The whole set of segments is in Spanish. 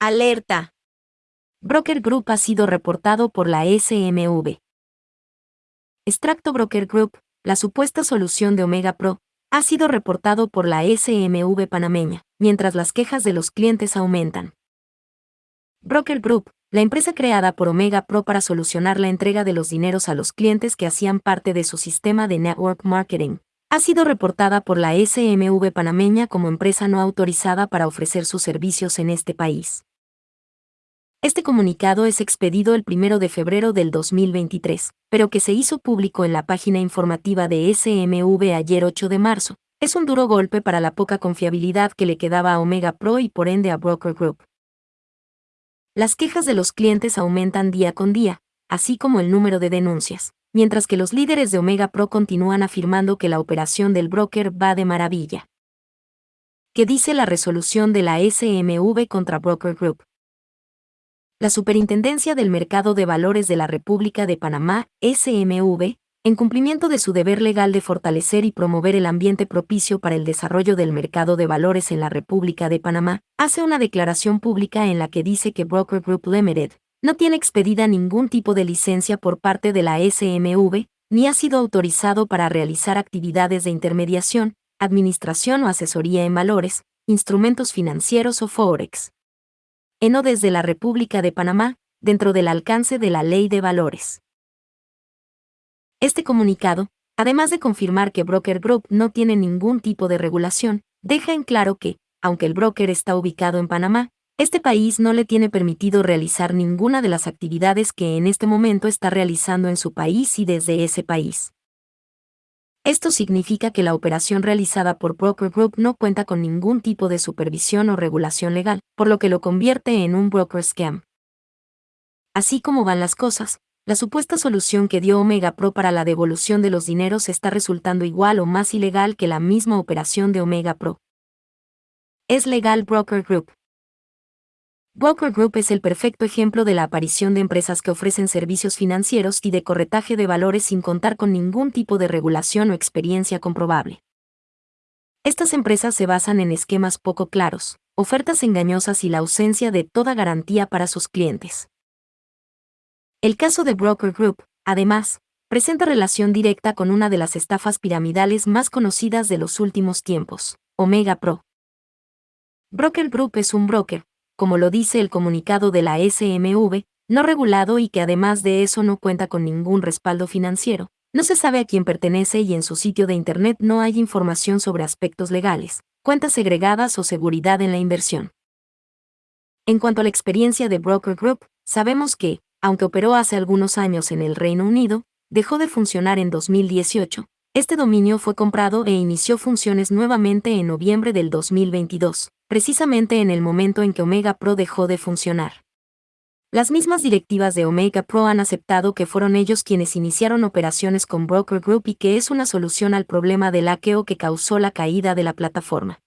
Alerta. Broker Group ha sido reportado por la SMV. Extracto Broker Group, la supuesta solución de Omega Pro, ha sido reportado por la SMV panameña, mientras las quejas de los clientes aumentan. Broker Group, la empresa creada por Omega Pro para solucionar la entrega de los dineros a los clientes que hacían parte de su sistema de network marketing, ha sido reportada por la SMV panameña como empresa no autorizada para ofrecer sus servicios en este país. Este comunicado es expedido el 1 de febrero del 2023, pero que se hizo público en la página informativa de SMV ayer 8 de marzo. Es un duro golpe para la poca confiabilidad que le quedaba a Omega Pro y por ende a Broker Group. Las quejas de los clientes aumentan día con día, así como el número de denuncias, mientras que los líderes de Omega Pro continúan afirmando que la operación del broker va de maravilla. ¿Qué dice la resolución de la SMV contra Broker Group? La Superintendencia del Mercado de Valores de la República de Panamá, SMV, en cumplimiento de su deber legal de fortalecer y promover el ambiente propicio para el desarrollo del mercado de valores en la República de Panamá, hace una declaración pública en la que dice que Broker Group Limited no tiene expedida ningún tipo de licencia por parte de la SMV, ni ha sido autorizado para realizar actividades de intermediación, administración o asesoría en valores, instrumentos financieros o forex eno desde la República de Panamá, dentro del alcance de la Ley de Valores. Este comunicado, además de confirmar que Broker Group no tiene ningún tipo de regulación, deja en claro que, aunque el broker está ubicado en Panamá, este país no le tiene permitido realizar ninguna de las actividades que en este momento está realizando en su país y desde ese país. Esto significa que la operación realizada por Broker Group no cuenta con ningún tipo de supervisión o regulación legal, por lo que lo convierte en un broker scam. Así como van las cosas, la supuesta solución que dio Omega Pro para la devolución de los dineros está resultando igual o más ilegal que la misma operación de Omega Pro. Es legal Broker Group. Broker Group es el perfecto ejemplo de la aparición de empresas que ofrecen servicios financieros y de corretaje de valores sin contar con ningún tipo de regulación o experiencia comprobable. Estas empresas se basan en esquemas poco claros, ofertas engañosas y la ausencia de toda garantía para sus clientes. El caso de Broker Group, además, presenta relación directa con una de las estafas piramidales más conocidas de los últimos tiempos, Omega Pro. Broker Group es un broker, como lo dice el comunicado de la SMV, no regulado y que además de eso no cuenta con ningún respaldo financiero. No se sabe a quién pertenece y en su sitio de Internet no hay información sobre aspectos legales, cuentas segregadas o seguridad en la inversión. En cuanto a la experiencia de Broker Group, sabemos que, aunque operó hace algunos años en el Reino Unido, dejó de funcionar en 2018. Este dominio fue comprado e inició funciones nuevamente en noviembre del 2022 precisamente en el momento en que Omega Pro dejó de funcionar. Las mismas directivas de Omega Pro han aceptado que fueron ellos quienes iniciaron operaciones con Broker Group y que es una solución al problema del hackeo que causó la caída de la plataforma.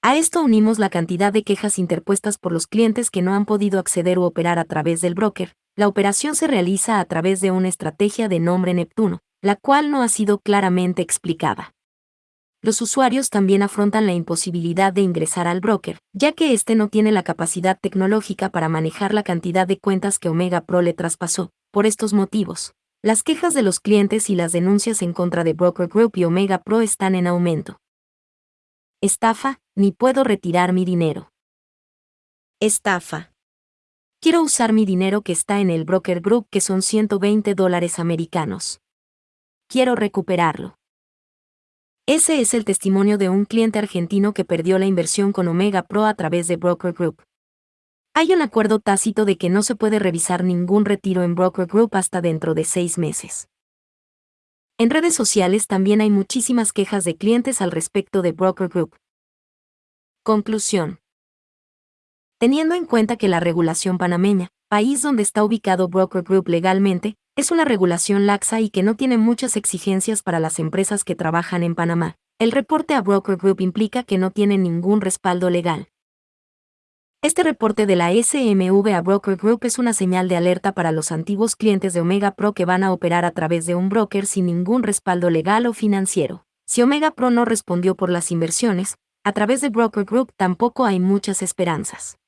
A esto unimos la cantidad de quejas interpuestas por los clientes que no han podido acceder u operar a través del broker. La operación se realiza a través de una estrategia de nombre Neptuno, la cual no ha sido claramente explicada los usuarios también afrontan la imposibilidad de ingresar al broker, ya que éste no tiene la capacidad tecnológica para manejar la cantidad de cuentas que Omega Pro le traspasó. Por estos motivos, las quejas de los clientes y las denuncias en contra de Broker Group y Omega Pro están en aumento. Estafa, ni puedo retirar mi dinero. Estafa. Quiero usar mi dinero que está en el Broker Group que son 120 dólares americanos. Quiero recuperarlo. Ese es el testimonio de un cliente argentino que perdió la inversión con Omega Pro a través de Broker Group. Hay un acuerdo tácito de que no se puede revisar ningún retiro en Broker Group hasta dentro de seis meses. En redes sociales también hay muchísimas quejas de clientes al respecto de Broker Group. Conclusión. Teniendo en cuenta que la regulación panameña, país donde está ubicado Broker Group legalmente, es una regulación laxa y que no tiene muchas exigencias para las empresas que trabajan en Panamá. El reporte a Broker Group implica que no tiene ningún respaldo legal. Este reporte de la SMV a Broker Group es una señal de alerta para los antiguos clientes de Omega Pro que van a operar a través de un broker sin ningún respaldo legal o financiero. Si Omega Pro no respondió por las inversiones, a través de Broker Group tampoco hay muchas esperanzas.